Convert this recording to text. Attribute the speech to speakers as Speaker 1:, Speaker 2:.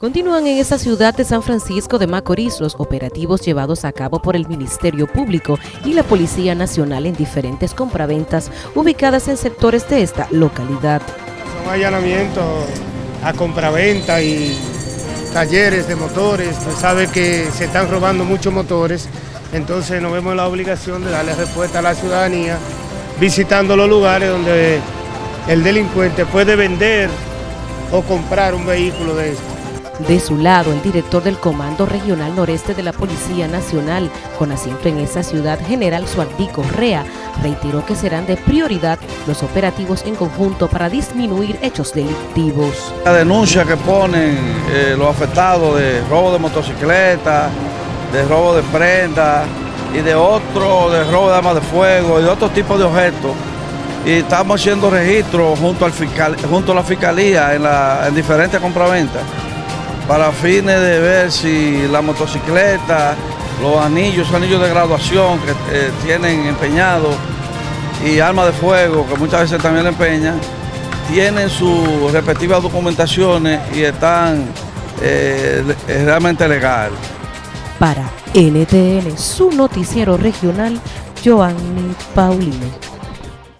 Speaker 1: Continúan en esta ciudad de San Francisco de Macorís los operativos llevados a cabo por el Ministerio Público y la Policía Nacional en diferentes compraventas ubicadas en sectores de esta localidad.
Speaker 2: Son allanamientos a compraventa y talleres de motores, se sabe que se están robando muchos motores, entonces nos vemos la obligación de darle respuesta a la ciudadanía visitando los lugares donde el delincuente puede vender o comprar un vehículo de esto.
Speaker 1: De su lado, el director del Comando Regional Noreste de la Policía Nacional, con asiento en esa ciudad, General Suardico Rea, reiteró que serán de prioridad los operativos en conjunto para disminuir hechos delictivos.
Speaker 3: La denuncia que ponen eh, los afectados de robo de motocicletas, de robo de prendas y de otro, de robo de armas de fuego y de otro tipo de objetos, y estamos haciendo registros junto, al fiscal, junto a la fiscalía en diferentes compraventas para fines de ver si la motocicleta, los anillos, anillos de graduación que eh, tienen empeñados y armas de fuego, que muchas veces también le empeñan, tienen sus respectivas documentaciones y están eh, realmente legal.
Speaker 1: Para NTN, su noticiero regional, Joanny Paulino.